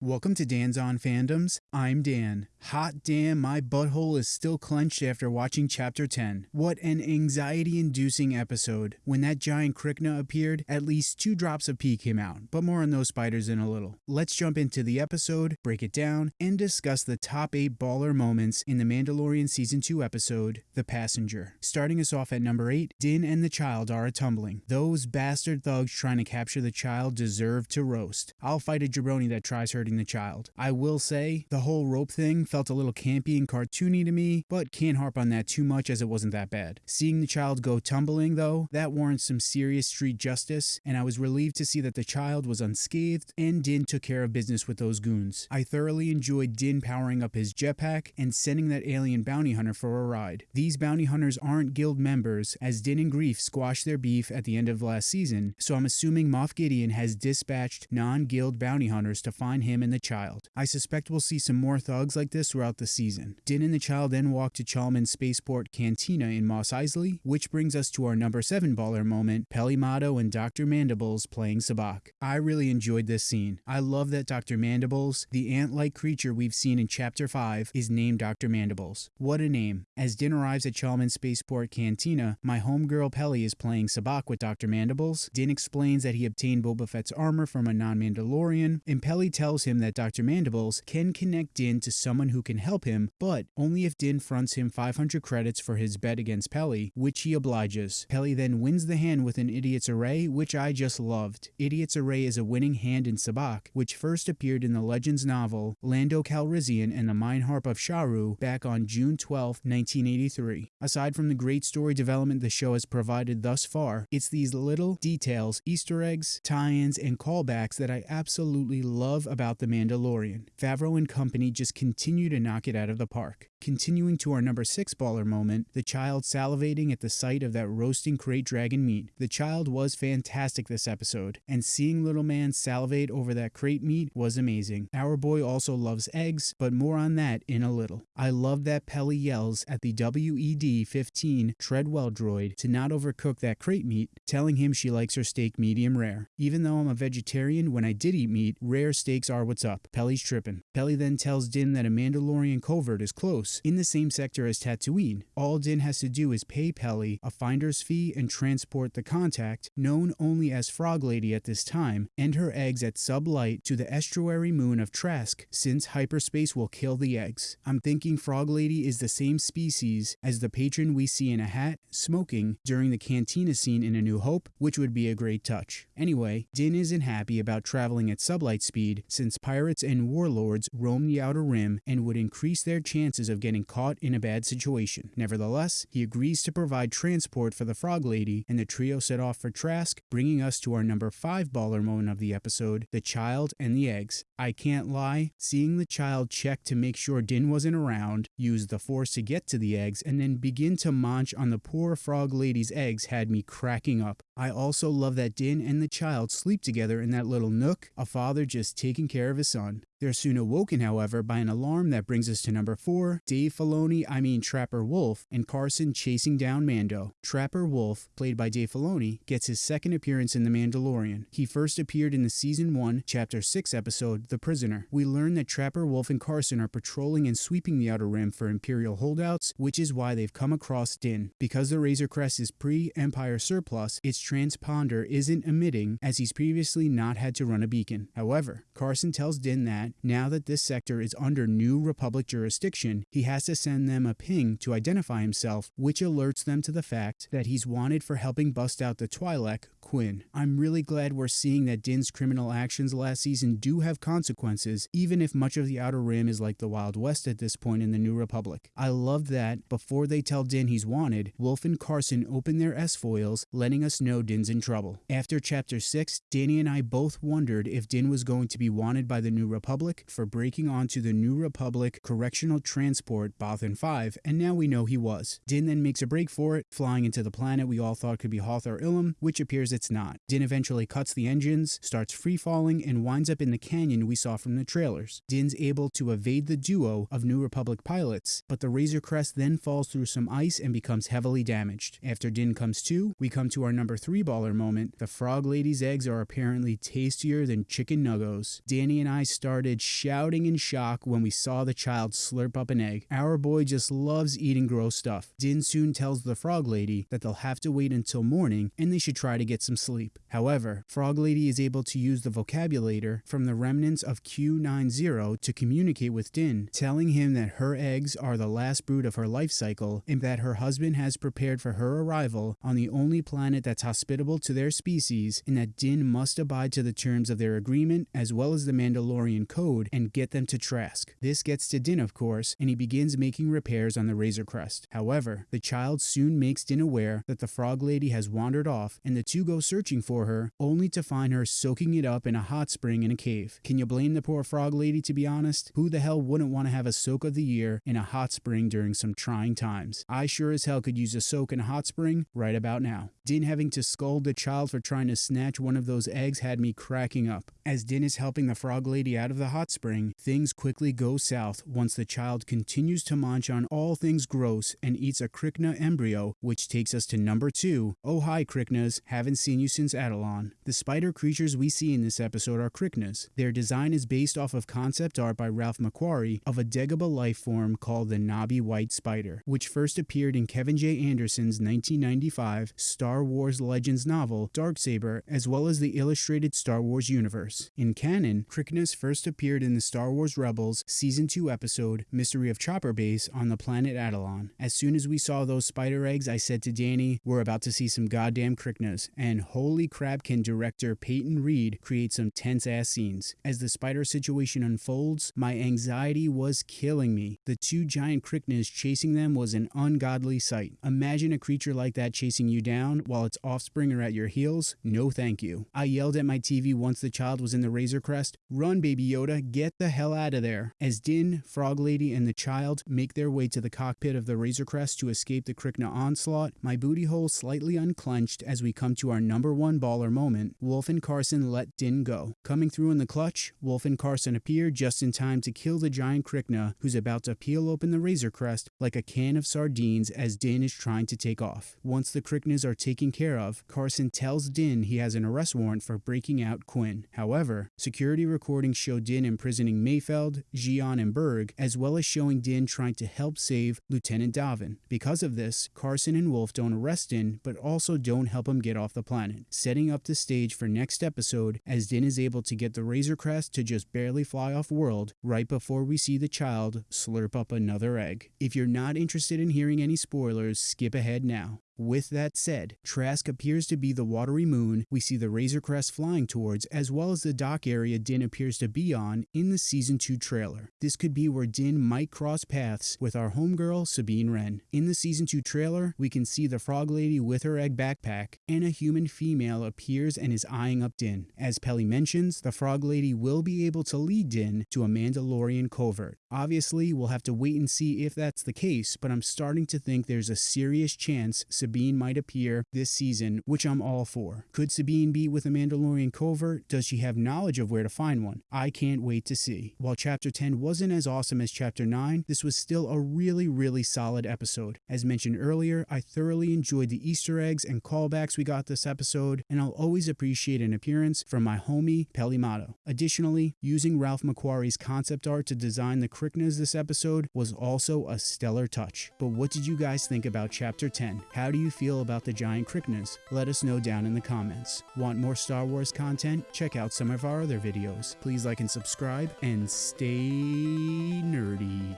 Welcome to Dan's On Fandoms. I'm Dan. Hot damn, my butthole is still clenched after watching Chapter 10. What an anxiety inducing episode. When that giant Krykna appeared, at least two drops of pee came out, but more on those spiders in a little. Let's jump into the episode, break it down, and discuss the top 8 baller moments in the Mandalorian Season 2 episode, The Passenger. Starting us off at number 8, Din and the child are a tumbling. Those bastard thugs trying to capture the child deserve to roast. I'll fight a jabroni that tries her the child. I will say, the whole rope thing felt a little campy and cartoony to me, but can't harp on that too much as it wasn't that bad. Seeing the child go tumbling, though, that warrants some serious street justice, and I was relieved to see that the child was unscathed and Din took care of business with those goons. I thoroughly enjoyed Din powering up his jetpack and sending that alien bounty hunter for a ride. These bounty hunters aren't guild members, as Din and Grief squashed their beef at the end of last season, so I'm assuming Moff Gideon has dispatched non-guild bounty hunters to find him him and the child. I suspect we'll see some more thugs like this throughout the season. Din and the child then walk to Chalmun's spaceport cantina in Mos Eisley, which brings us to our number 7 baller moment, Peli Motto and Dr. Mandibles playing sabacc. I really enjoyed this scene. I love that Dr. Mandibles, the ant-like creature we've seen in Chapter 5, is named Dr. Mandibles. What a name. As Din arrives at Chalmun's spaceport cantina, my homegirl Peli is playing sabacc with Dr. Mandibles. Din explains that he obtained Boba Fett's armor from a non-Mandalorian, and Peli tells him that Dr. Mandibles can connect Din to someone who can help him, but only if Din fronts him 500 credits for his bet against Peli, which he obliges. Peli then wins the hand with an Idiot's Array, which I just loved. Idiot's Array is a winning hand in Sabacc, which first appeared in the Legends novel Lando Calrissian and the Mindharp of Sharu back on June 12, 1983. Aside from the great story development the show has provided thus far, it's these little details, Easter eggs, tie-ins, and callbacks that I absolutely love about the Mandalorian. Favreau and company just continue to knock it out of the park. Continuing to our number 6 baller moment, the child salivating at the sight of that roasting crate dragon meat. The child was fantastic this episode, and seeing little man salivate over that crate meat was amazing. Our boy also loves eggs, but more on that in a little. I love that Peli yells at the WED-15 Treadwell droid to not overcook that crate meat, telling him she likes her steak medium rare. Even though I'm a vegetarian, when I did eat meat, rare steaks are what's up. Peli's tripping. Peli then tells Din that a Mandalorian covert is close, in the same sector as Tatooine. All Din has to do is pay Peli a finder's fee and transport the contact, known only as Frog Lady at this time, and her eggs at sublight to the estuary moon of Trask, since hyperspace will kill the eggs. I'm thinking Frog Lady is the same species as the patron we see in a hat, smoking, during the cantina scene in A New Hope, which would be a great touch. Anyway, Din isn't happy about traveling at sublight speed, since pirates and warlords roam the Outer Rim and would increase their chances of getting caught in a bad situation. Nevertheless, he agrees to provide transport for the Frog Lady, and the trio set off for Trask, bringing us to our number 5 baller moment of the episode, the child and the eggs. I can't lie, seeing the child check to make sure Din wasn't around, use the force to get to the eggs, and then begin to munch on the poor Frog Lady's eggs had me cracking up. I also love that Din and the child sleep together in that little nook, a father just taking care of his son. They're soon awoken, however, by an alarm that brings us to number 4, Dave Filoni, I mean Trapper Wolf, and Carson chasing down Mando. Trapper Wolf, played by Dave Filoni, gets his second appearance in The Mandalorian. He first appeared in the Season 1, Chapter 6 episode, The Prisoner. We learn that Trapper Wolf and Carson are patrolling and sweeping the Outer Rim for Imperial holdouts, which is why they've come across Din. Because the Razor Crest is pre-Empire surplus, its transponder isn't emitting as he's previously not had to run a beacon. However, Carson tells Din that that now that this sector is under New Republic jurisdiction, he has to send them a ping to identify himself, which alerts them to the fact that he's wanted for helping bust out the Twi'lek Qin. I'm really glad we're seeing that Din's criminal actions last season do have consequences, even if much of the Outer Rim is like the Wild West at this point in the New Republic. I love that, before they tell Din he's wanted, Wolf and Carson open their S-foils, letting us know Din's in trouble. After Chapter 6, Danny and I both wondered if Din was going to be wanted by the New Republic for breaking onto the New Republic Correctional Transport Bothan 5, and now we know he was. Din then makes a break for it, flying into the planet we all thought could be Hoth or Ilum, which appears it's not. Din eventually cuts the engines, starts free falling, and winds up in the canyon we saw from the trailers. Din's able to evade the duo of New Republic pilots, but the Razor Crest then falls through some ice and becomes heavily damaged. After Din comes to, we come to our number three baller moment. The Frog Lady's eggs are apparently tastier than chicken nuggos. Danny and I started shouting in shock when we saw the child slurp up an egg. Our boy just loves eating gross stuff. Din soon tells the Frog Lady that they'll have to wait until morning and they should try to get some sleep. However, Frog Lady is able to use the vocabulator from the remnants of Q90 to communicate with Din, telling him that her eggs are the last brood of her life cycle and that her husband has prepared for her arrival on the only planet that's hospitable to their species and that Din must abide to the terms of their agreement as well as the Mandalorian code and get them to Trask. This gets to Din, of course, and he begins making repairs on the Razor Crest. However, the child soon makes Din aware that the Frog Lady has wandered off and the two go searching for her, only to find her soaking it up in a hot spring in a cave. Can you blame the poor Frog Lady, to be honest? Who the hell wouldn't want to have a soak of the year in a hot spring during some trying times? I sure as hell could use a soak in a hot spring right about now. Din having to scold the child for trying to snatch one of those eggs had me cracking up. As Din is helping the Frog Lady out of the hot spring, things quickly go south once the child continues to munch on all things gross and eats a Krykna embryo, which takes us to number two. Oh hi Kryknas, haven't seen you since Atollon. The spider creatures we see in this episode are Kryknas. Their design is based off of concept art by Ralph McQuarrie of a Dagobah life form called the knobby white spider, which first appeared in Kevin J. Anderson's 1995 Star Wars Legends novel Darksaber, as well as the illustrated Star Wars universe. In canon, Kryknas first appeared in the Star Wars Rebels Season 2 episode Mystery of Chopper Base on the planet Atollon. As soon as we saw those spider eggs, I said to Danny, we're about to see some goddamn Kryknas, and holy crabkin director Peyton Reed create some tense ass scenes. As the spider situation unfolds, my anxiety was killing me. The two giant Kryknas chasing them was an ungodly sight. Imagine a creature like that chasing you down while its offspring are at your heels. No thank you. I yelled at my TV once the child was in the Razor Crest, Run, Baby Yoda, get the hell out of there. As Din, Frog Lady, and the child make their way to the cockpit of the Razor Crest to escape the Krykna onslaught, my booty hole slightly unclenched as we come to our number one baller moment. Wolf and Carson let Din go. Coming through in the clutch, Wolf and Carson appear just in time to kill the giant Krykna, who's about to peel open the Razor Crest like a can of sardines as Din is trying to take off. Once the Kryknas are taken care of, Carson tells Din he has an arrest warrant for breaking out Qin. However, security recordings show Din imprisoning Mayfeld, Xi'an, and Burg, as well as showing Din trying to help save Lieutenant Davan. Because of this, Carson and Wolf don't arrest Din, but also don't help him get off the planet, setting up the stage for next episode as Din is able to get the Razor Crest to just barely fly off world right before we see the child slurp up another egg. If you're not interested in hearing any spoilers, skip ahead now. With that said, Trask appears to be the watery moon we see the Razor Crest flying towards, as well as the dock area Din appears to be on in the Season 2 trailer. This could be where Din might cross paths with our homegirl Sabine Wren. In the Season 2 trailer, we can see the Frog Lady with her egg backpack, and a human female appears and is eyeing up Din. As Peli mentions, the Frog Lady will be able to lead Din to a Mandalorian covert. Obviously, we'll have to wait and see if that's the case, but I'm starting to think there's a serious chance Sabine might appear this season, which I'm all for. Could Sabine be with a Mandalorian covert? Does she have knowledge of where to find one? I can't wait to see. While Chapter 10 wasn't as awesome as Chapter 9, this was still a really, really solid episode. As mentioned earlier, I thoroughly enjoyed the Easter eggs and callbacks we got this episode, and I'll always appreciate an appearance from my homie Peli Motto. Additionally, using Ralph McQuarrie's concept art to design the Kryknas this episode was also a stellar touch. But what did you guys think about Chapter 10? How do you feel about the giant Kryknas? Let us know down in the comments. Want more Star Wars content? Check out some of our other videos. Please like and subscribe, and stay nerdy.